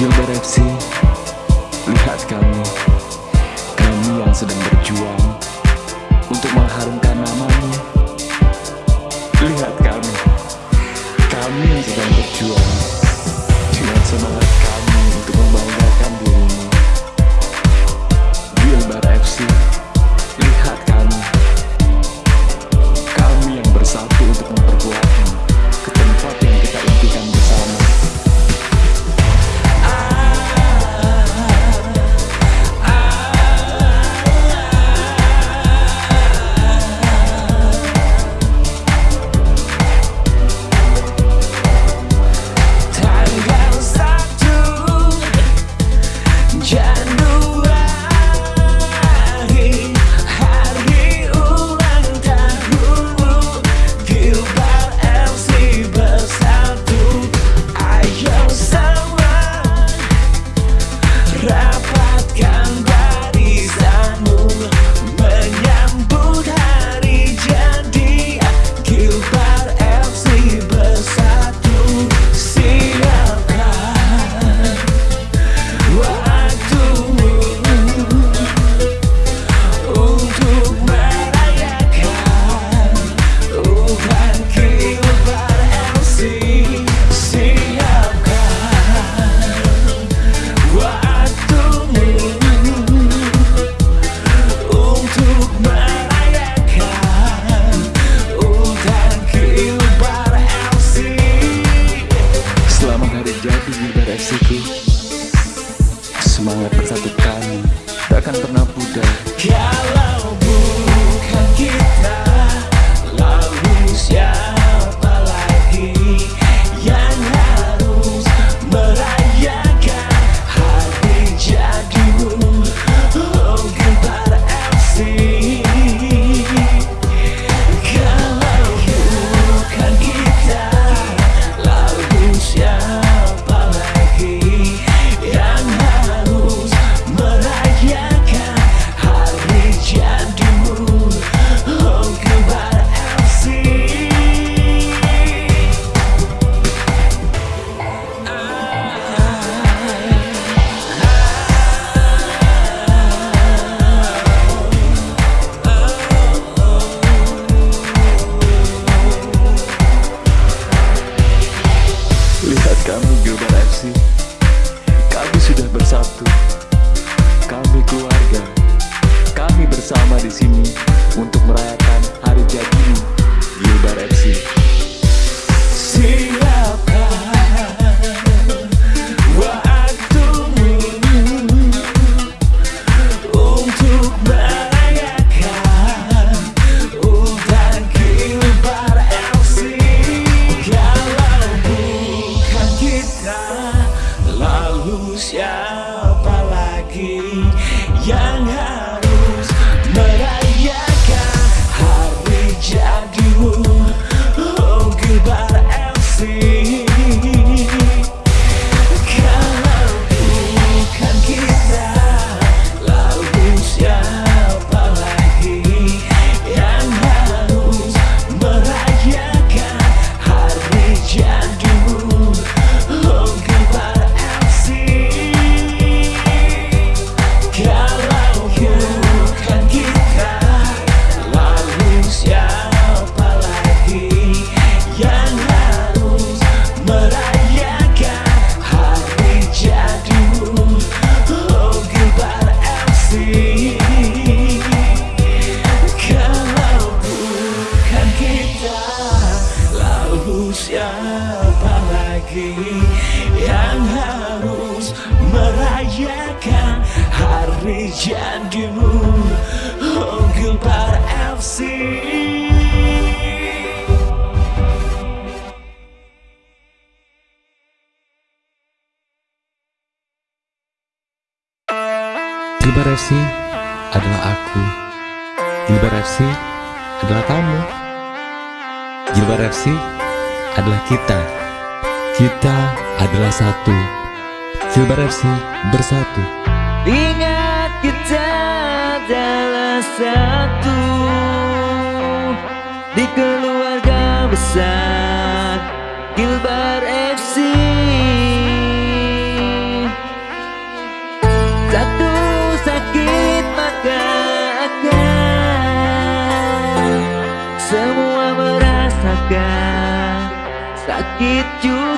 Gilbert FC, lihat kami, kami yang sedang berjuang untuk mengharumkan namanya. Lihat kami, kami yang sedang berjuang. Jilbar FC adalah kamu. Jilbar FC adalah kita. Kita adalah satu. Jilbar FC bersatu. Ingat kita adalah satu di keluarga besar Gilbar FC. Sakit juga.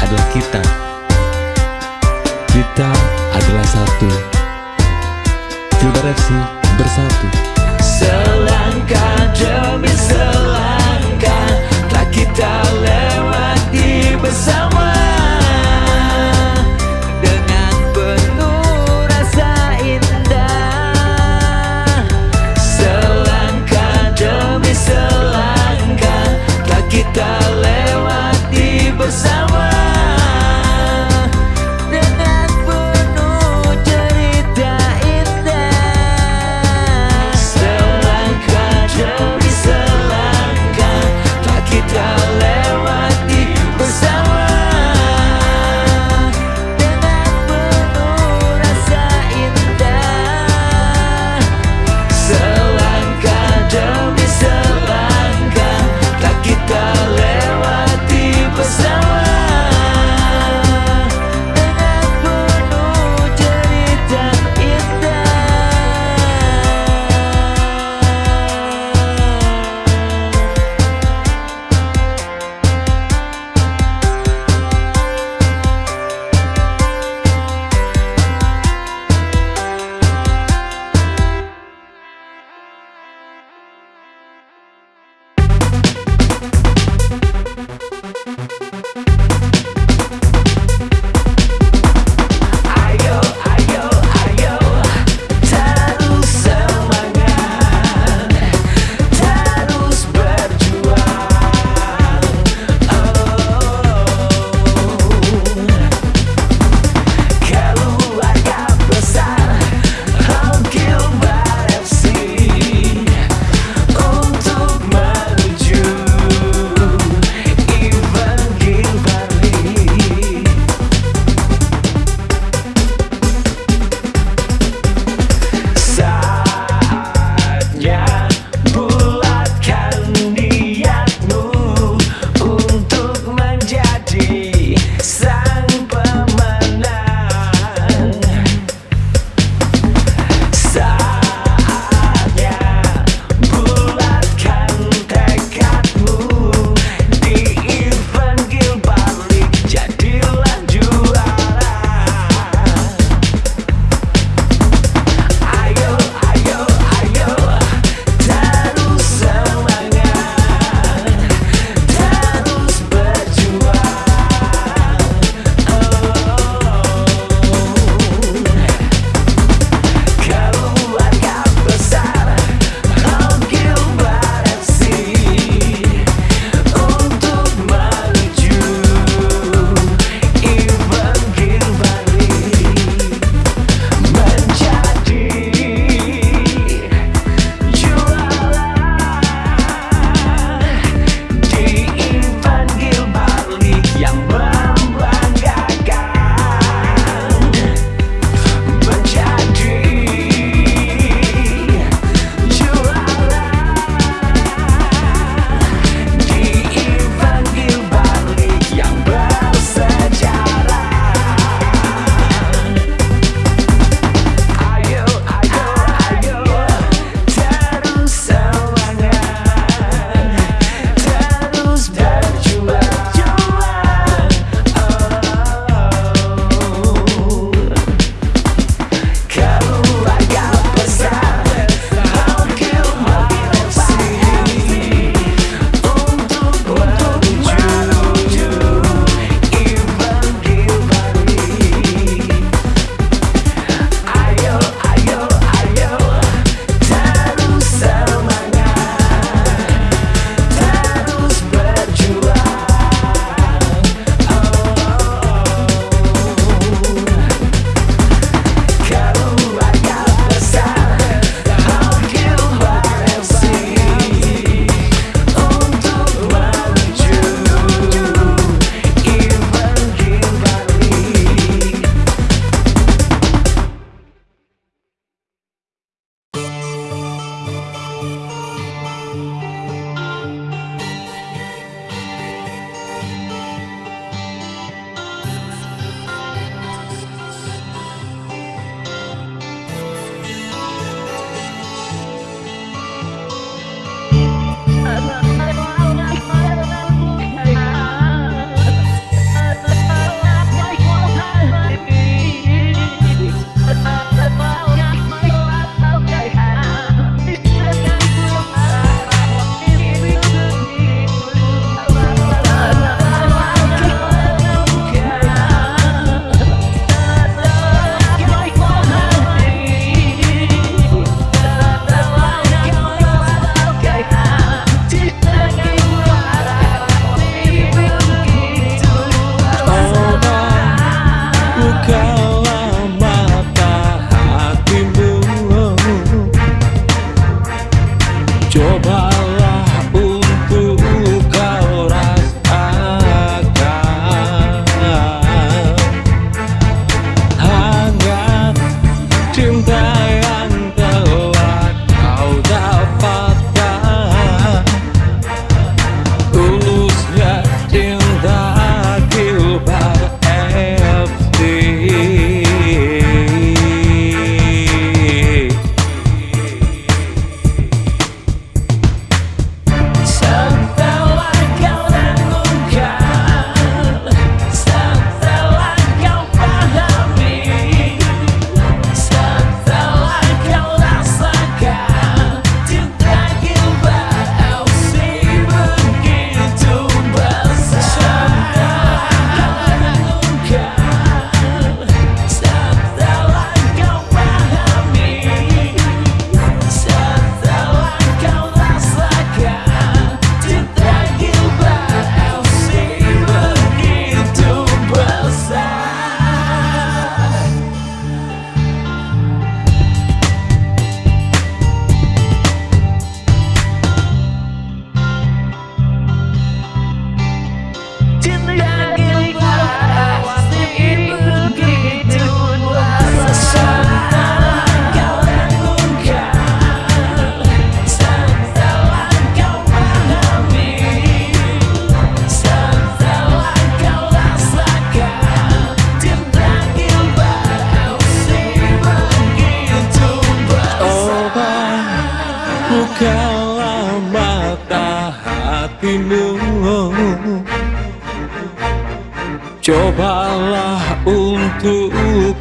adalah kita. Kita adalah satu. Filbar FC bersatu. Selangkah demi selangkah.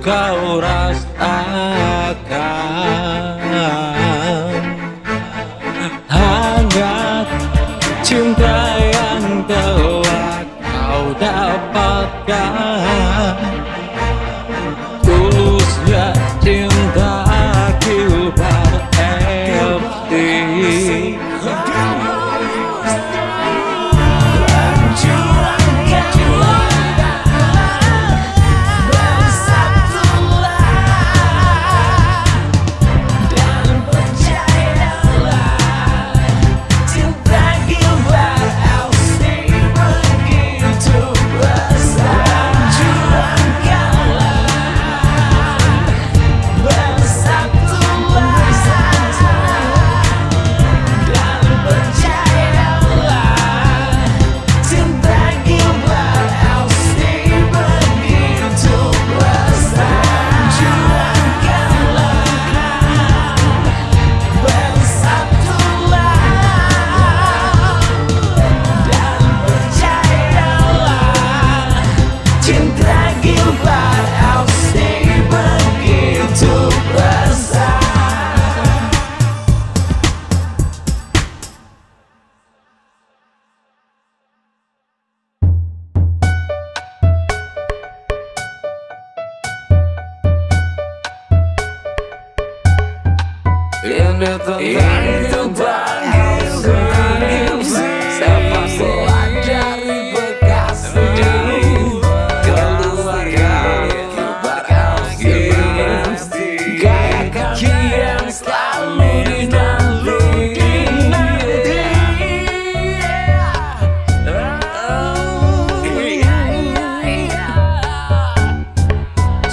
da.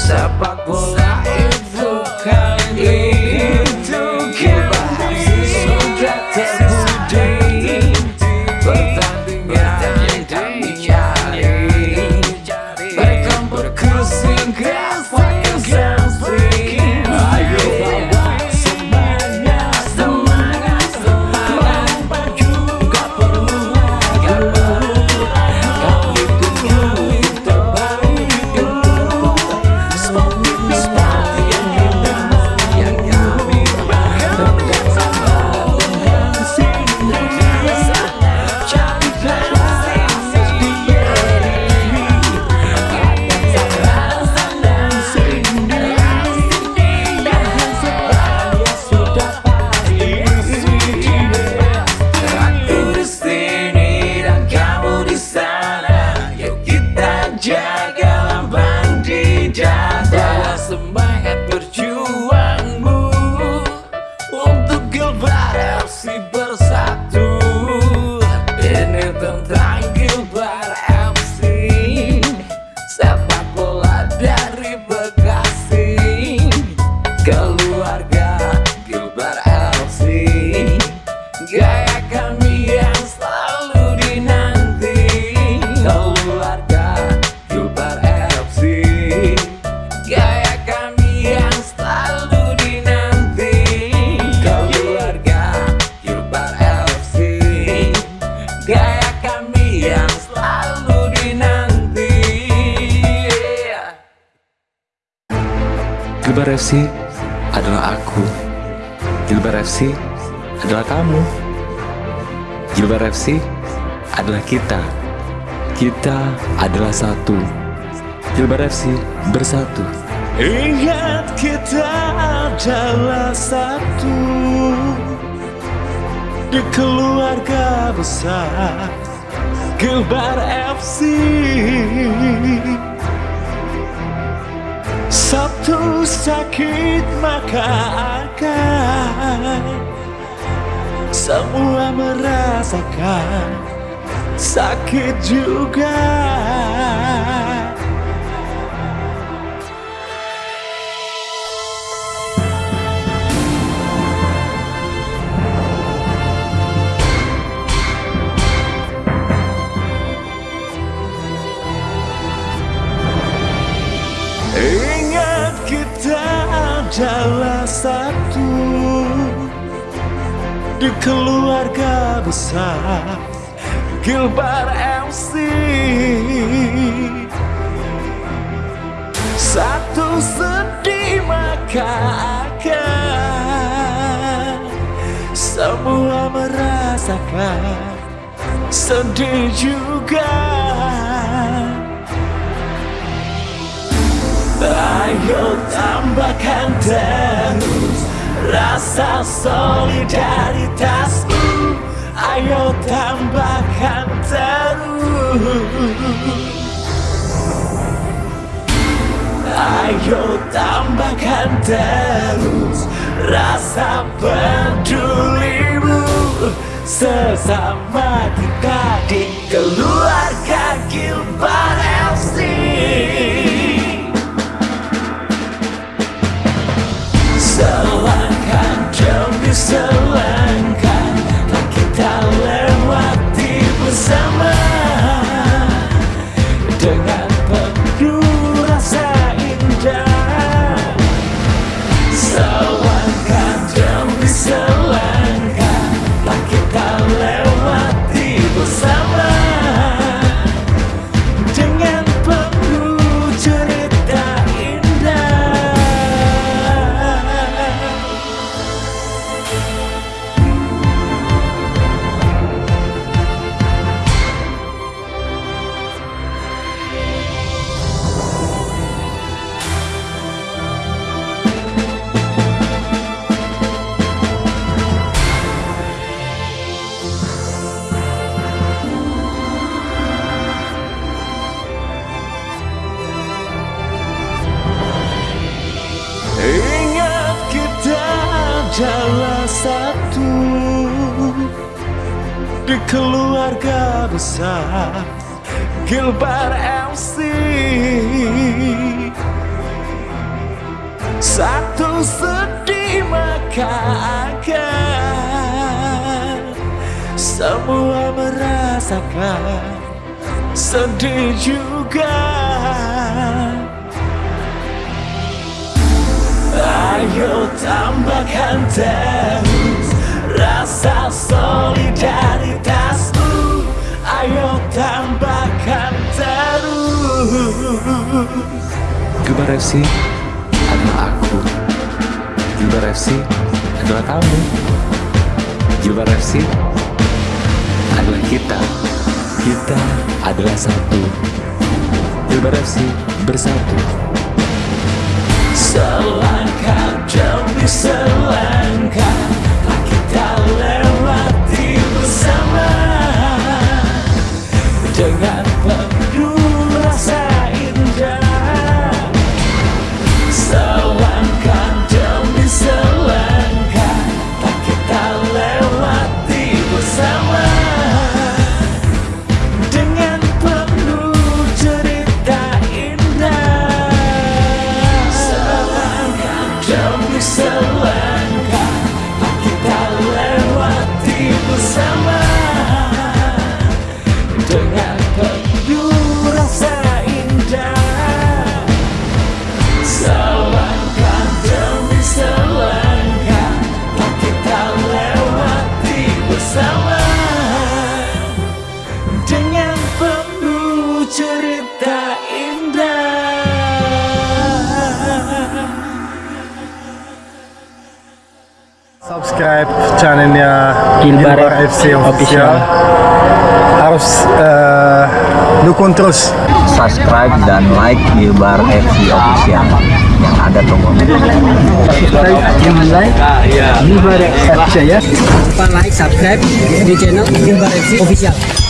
sa Gilbar FC adalah aku. Gilbert FC adalah kamu. Gilbert FC adalah kita. Kita adalah satu. Gilbert FC bersatu. Ingat kita adalah satu di keluarga besar Gilbar FC. Sabtu sakit maka akan Semua merasakan. Sakit juga. keluarga besar Gilbar MC Satu sedih maka akan Semua merasakan Sedih juga. Ayo tambahkan terus rasa solidaritasku. Ayo tambahkan terus. Ayo tambahkan terus rasa pedulimu. Sesama kita di keluarga Gilbar demi selangkah Ingat kita adalah satu Di keluarga besar Gilbar MC Satu sedih maka akan Semua merasakan Sedih juga Ayo tambahkan terus rasa solidaritasmu Ayo tambahkan terus Gilbar FC adalah aku. Gilbar FC adalah kamu. Gilbar FC adalah kita. Kita adalah satu. Gilbar FC bersatu. Demi selangkah kita lewati bersama. Dengan FC official. Harus eh, dukung terus. Subscribe dan like Gilbar FC official yang ada tombol. Subscribe and like Gilbar FC ya. lupa like, subscribe di channel Gilbar FC Official.